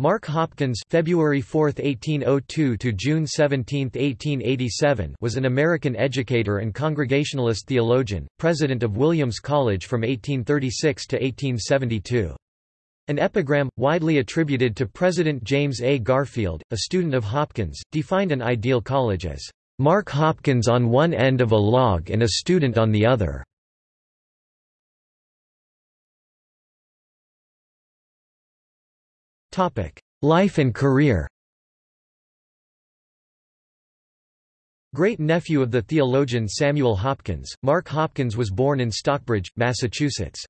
Mark Hopkins February 4, 1802 to June 17, 1887 was an American educator and Congregationalist theologian, president of Williams College from 1836 to 1872. An epigram, widely attributed to President James A. Garfield, a student of Hopkins, defined an ideal college as, "...Mark Hopkins on one end of a log and a student on the other." Life and career Great-nephew of the theologian Samuel Hopkins, Mark Hopkins was born in Stockbridge, Massachusetts.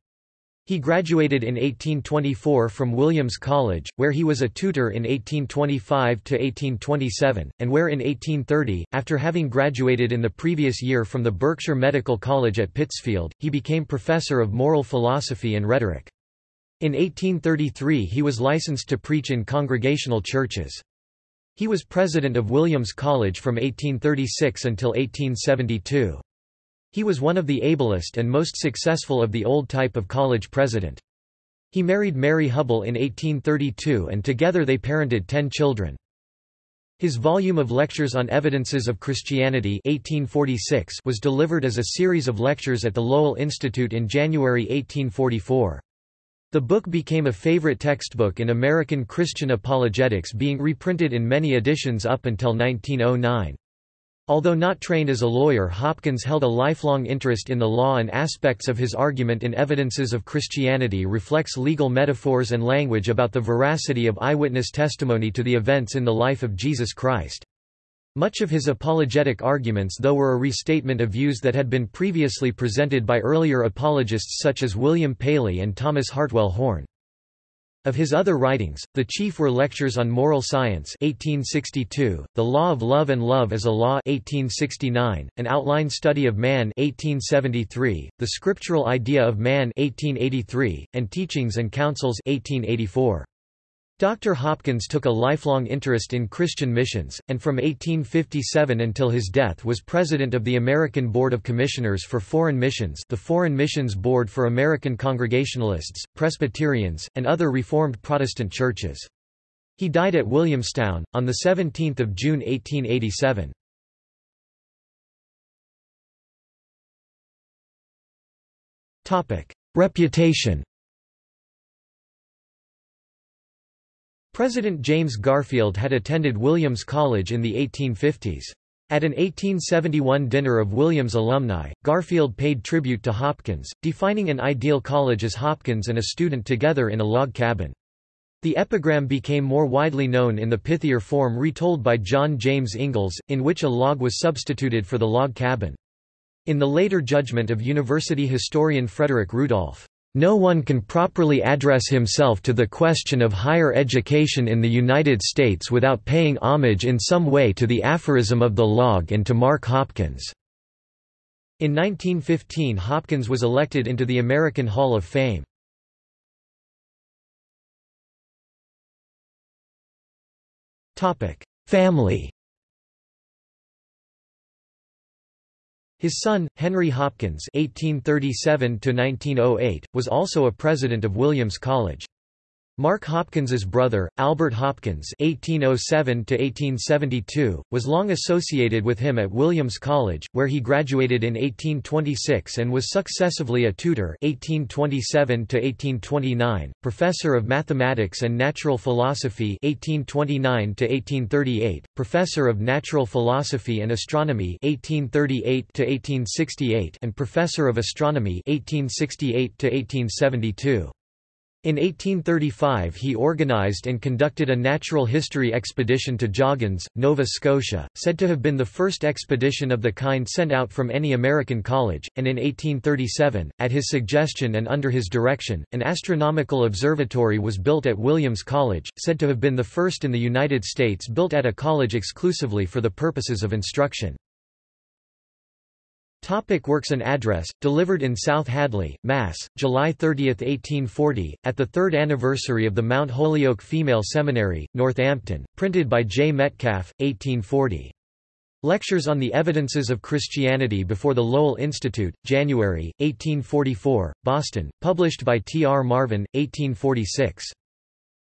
He graduated in 1824 from Williams College, where he was a tutor in 1825–1827, and where in 1830, after having graduated in the previous year from the Berkshire Medical College at Pittsfield, he became professor of moral philosophy and rhetoric. In 1833 he was licensed to preach in congregational churches. He was president of Williams College from 1836 until 1872. He was one of the ablest and most successful of the old type of college president. He married Mary Hubbell in 1832 and together they parented ten children. His volume of lectures on evidences of Christianity 1846 was delivered as a series of lectures at the Lowell Institute in January 1844. The book became a favorite textbook in American Christian apologetics being reprinted in many editions up until 1909. Although not trained as a lawyer Hopkins held a lifelong interest in the law and aspects of his argument in Evidences of Christianity reflects legal metaphors and language about the veracity of eyewitness testimony to the events in the life of Jesus Christ. Much of his apologetic arguments though were a restatement of views that had been previously presented by earlier apologists such as William Paley and Thomas Hartwell Horne. Of his other writings, the chief were Lectures on Moral Science 1862, The Law of Love and Love as a Law 1869, An Outline Study of Man 1873, The Scriptural Idea of Man 1883, and Teachings and Counsels 1884. Dr. Hopkins took a lifelong interest in Christian missions, and from 1857 until his death was president of the American Board of Commissioners for Foreign Missions the Foreign Missions Board for American Congregationalists, Presbyterians, and other Reformed Protestant churches. He died at Williamstown, on 17 June 1887. Reputation President James Garfield had attended Williams College in the 1850s. At an 1871 dinner of Williams alumni, Garfield paid tribute to Hopkins, defining an ideal college as Hopkins and a student together in a log cabin. The epigram became more widely known in the pithier form retold by John James Ingalls, in which a log was substituted for the log cabin. In the later judgment of university historian Frederick Rudolph, no one can properly address himself to the question of higher education in the United States without paying homage in some way to the aphorism of the log and to Mark Hopkins. In 1915 Hopkins was elected into the American Hall of Fame. Family His son, Henry Hopkins (1837–1908), was also a president of Williams College. Mark Hopkins's brother, Albert Hopkins (1807–1872), was long associated with him at Williams College, where he graduated in 1826 and was successively a tutor (1827–1829), professor of mathematics and natural philosophy (1829–1838), professor of natural philosophy and astronomy (1838–1868), and professor of astronomy (1868–1872). In 1835 he organized and conducted a natural history expedition to Joggins, Nova Scotia, said to have been the first expedition of the kind sent out from any American college, and in 1837, at his suggestion and under his direction, an astronomical observatory was built at Williams College, said to have been the first in the United States built at a college exclusively for the purposes of instruction. Topic works An address, delivered in South Hadley, Mass., July 30, 1840, at the third anniversary of the Mount Holyoke Female Seminary, Northampton, printed by J. Metcalf, 1840. Lectures on the Evidences of Christianity before the Lowell Institute, January, 1844, Boston, published by T. R. Marvin, 1846.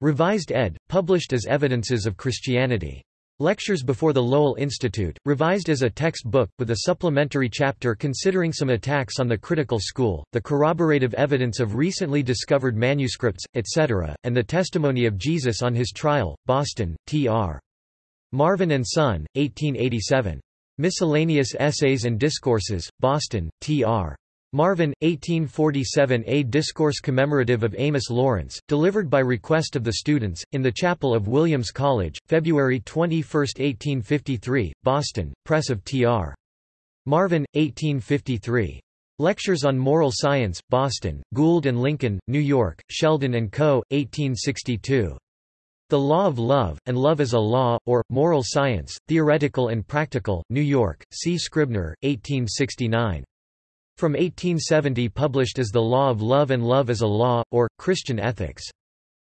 Revised ed., published as Evidences of Christianity. Lectures before the Lowell Institute, revised as a textbook, with a supplementary chapter considering some attacks on the critical school, the corroborative evidence of recently discovered manuscripts, etc., and the testimony of Jesus on his trial, Boston, T.R. Marvin and Son, 1887. Miscellaneous Essays and Discourses, Boston, T.R. Marvin, 1847 A discourse commemorative of Amos Lawrence, delivered by request of the students, in the chapel of Williams College, February 21, 1853, Boston, Press of T.R. Marvin, 1853. Lectures on Moral Science, Boston, Gould and Lincoln, New York, Sheldon and Co., 1862. The Law of Love, and Love as a Law, or, Moral Science, Theoretical and Practical, New York, C. Scribner, 1869. From 1870 published as The Law of Love and Love as a Law, or, Christian Ethics.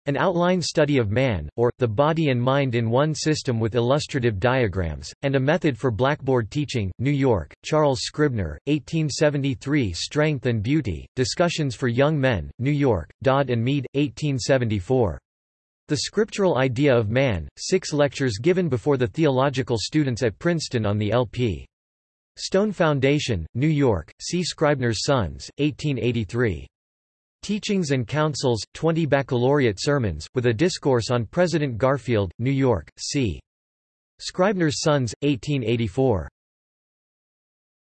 An outline study of man, or, the body and mind in one system with illustrative diagrams, and a method for blackboard teaching, New York, Charles Scribner, 1873 Strength and Beauty, Discussions for Young Men, New York, Dodd and Mead, 1874. The Scriptural Idea of Man, six lectures given before the theological students at Princeton on the L.P. Stone Foundation, New York, C. Scribner's Sons, 1883. Teachings and Counsels, 20 Baccalaureate Sermons, with a discourse on President Garfield, New York, C. Scribner's Sons, 1884.